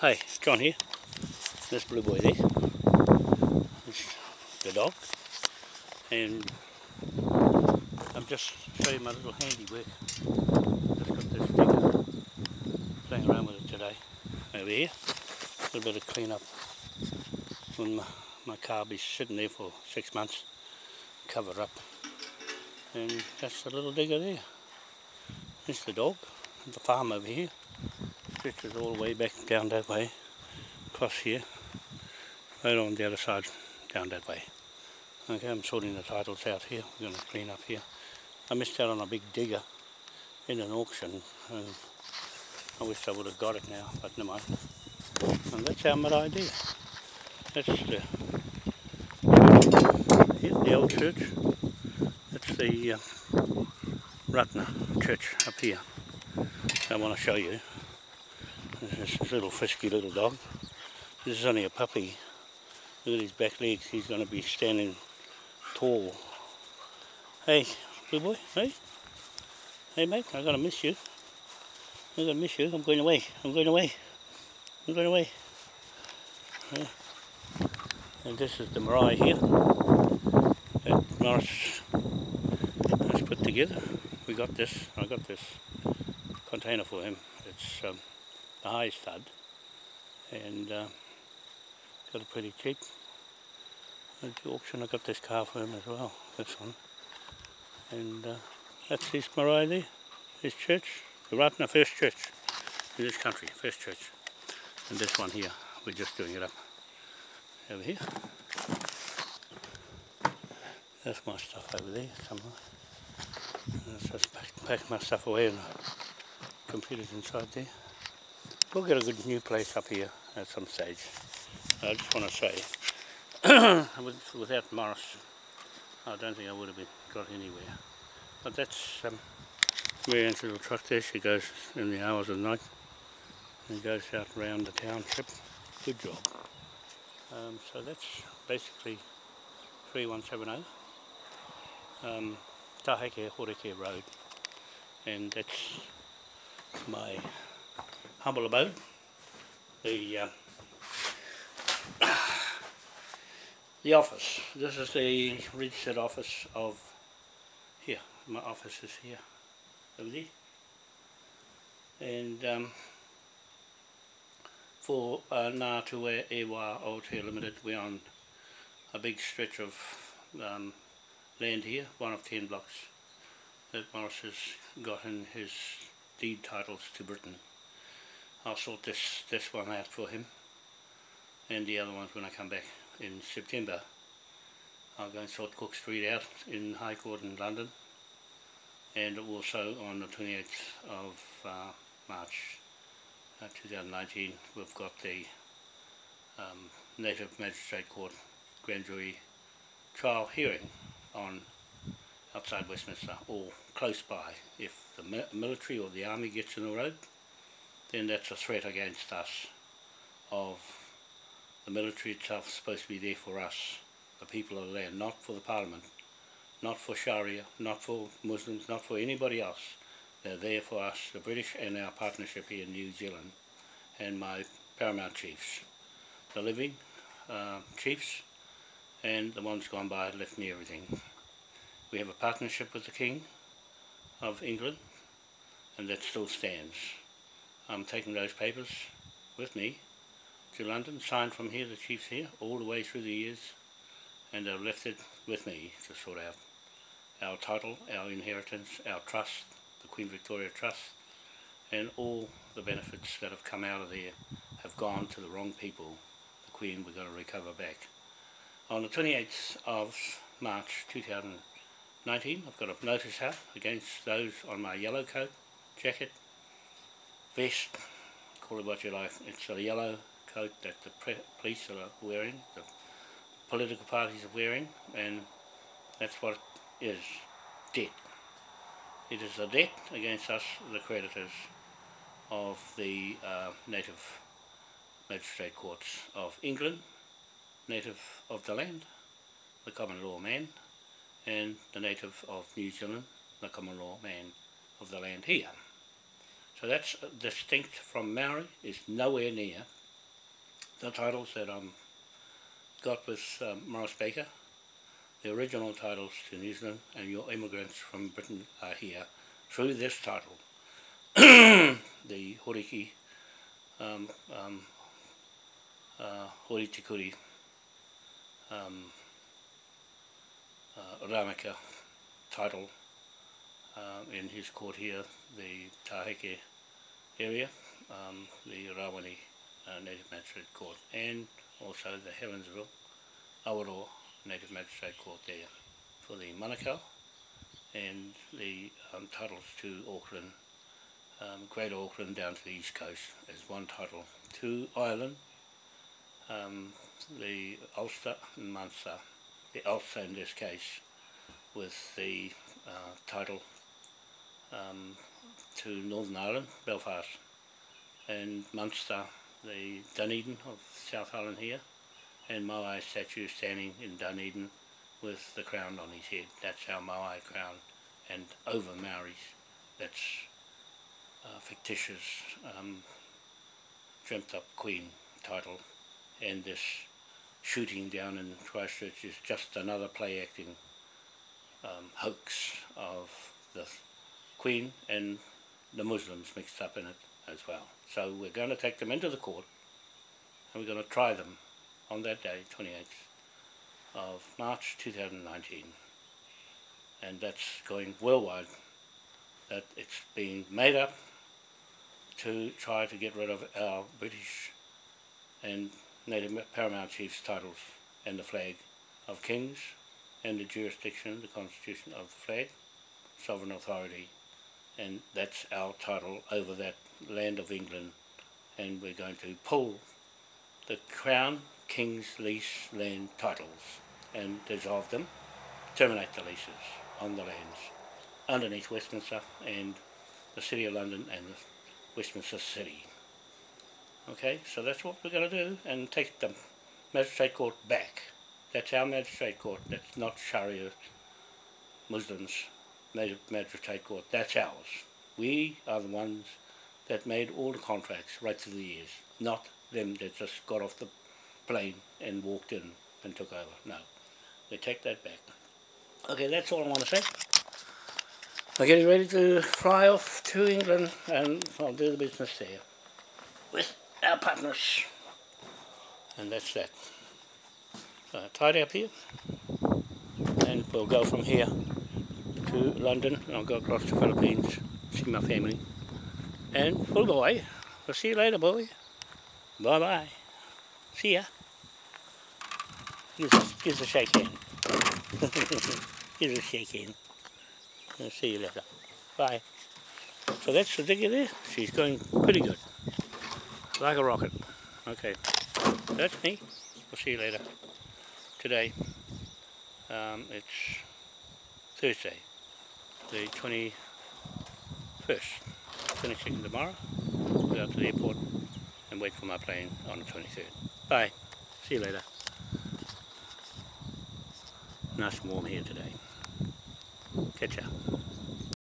Hey, John here. This blue boy there. This the dog. And I'm just showing my little handiwork. Just got this digger playing around with it today. Over here. A little bit of clean up. When my, my car be sitting there for six months. Cover up. And that's the little digger there. There's the dog. The farm over here stretches all the way back down that way, across here, right on the other side, down that way. Okay, I'm sorting the titles out here, we're going to clean up here. I missed out on a big digger in an auction, and I wish I would have got it now, but never mind. And that's our mid idea. That's the the old church. That's the uh, church up here. I want to show you. This is little frisky little dog. This is only a puppy. Look at his back legs. He's going to be standing tall. Hey, blue boy. Hey. Hey, mate. I'm going to miss you. I'm going to miss you. I'm going away. I'm going away. I'm going away. Yeah. And this is the marae here that Morris has put together. We got this. I got this container for him. It's um, the high stud and uh, got it pretty cheap. At the auction I got this car for him as well, this one. And uh, that's his marae there, his church, the Rutner First Church in this country, First Church. And this one here, we're just doing it up over here. That's my stuff over there somewhere. Let's just pack, pack my stuff away and the computer's inside there. We'll get a good new place up here at some stage. I just want to say, without Morris, I don't think I would have been, got anywhere. But that's um, Marianne's little truck there. She goes in the hours of the night and goes out around the township. Good job. Um, so that's basically 3170 um, Taheke Horeke Road and that's my humble abode. The uh, the office. This is the registered office of here. My office is here, over there. And um, for uh, Ngātua Ewa Aotea Limited, we're on a big stretch of um, land here, one of ten blocks that Morris has got in his deed titles to Britain. I'll sort this, this one out for him and the other ones when I come back in September. I'll go and sort Cook Street out in High Court in London and also on the 28th of uh, March uh, 2019 we've got the um, Native Magistrate Court Grand Jury trial hearing on outside Westminster or close by if the military or the army gets in the road then that's a threat against us of the military itself supposed to be there for us, the people of the land, not for the parliament, not for Sharia, not for Muslims, not for anybody else. They're there for us, the British and our partnership here in New Zealand and my paramount chiefs. The living uh, chiefs and the ones gone by left me everything. We have a partnership with the King of England and that still stands. I'm taking those papers with me to London, signed from here, the chief's here, all the way through the years, and I've left it with me to sort out our title, our inheritance, our trust, the Queen Victoria Trust, and all the benefits that have come out of there have gone to the wrong people. The Queen we're going to recover back. On the 28th of March 2019, I've got a notice out against those on my yellow coat, jacket, vest, call it what you like. It's a yellow coat that the police are wearing, the political parties are wearing, and that's what it is, debt. It is a debt against us, the creditors of the uh, native magistrate courts of England, native of the land, the common law man, and the native of New Zealand, the common law man of the land here. So that's distinct from Maori, is nowhere near the titles that um got with um, Morris Baker. The original titles to New Zealand and your immigrants from Britain are here through this title. the Horiki um, um, uh, Horitikuri um, uh, Ramaka title um, in his court here, the Taheke area, um, the Rawani uh, Native Magistrate Court, and also the Helensville Awaroa Native Magistrate Court there for the Manukau and the um, titles to Auckland, um, Great Auckland down to the East Coast as one title. To Ireland, um, the Ulster and Munster, the Ulster in this case, with the uh, title um, to Northern Ireland, Belfast, and Munster, the Dunedin of South Island here, and Moai statue standing in Dunedin with the crown on his head. That's our Moai crown, and over Maoris. That's uh, fictitious, um, dreamt up queen title, and this shooting down in Christchurch is just another play acting um, hoax of the Queen and the Muslims mixed up in it as well. So we're going to take them into the court and we're going to try them on that day, 28th of March 2019. And that's going worldwide, that it's being made up to try to get rid of our British and Native Paramount Chiefs titles and the flag of kings and the jurisdiction, the constitution of the flag, sovereign authority and that's our title over that land of England and we're going to pull the Crown King's Lease land titles and dissolve them, terminate the leases on the lands underneath Westminster and the City of London and Westminster City. Okay, so that's what we're going to do and take the magistrate court back. That's our magistrate court, that's not Sharia Muslims magistrate court. That's ours. We are the ones that made all the contracts right through the years, not them that just got off the plane and walked in and took over. No, they take that back. Okay, that's all I want to say. We're getting ready to fly off to England and I'll do the business there with our partners. And that's that. Uh, tidy up here and we'll go from here to London and I'll go across to the Philippines, see my family. And oh boy, we'll see you later boy. Bye bye. See ya. Give us, give a shake hand. give a shake hand. I'll see you later. Bye. So that's the digger there. She's going pretty good. Like a rocket. Okay. That's me. We'll see you later. Today, um, it's Thursday the 21st, finishing tomorrow, go out to the airport and wait for my plane on the 23rd. Bye, see you later. Nice and warm here today. Catch ya.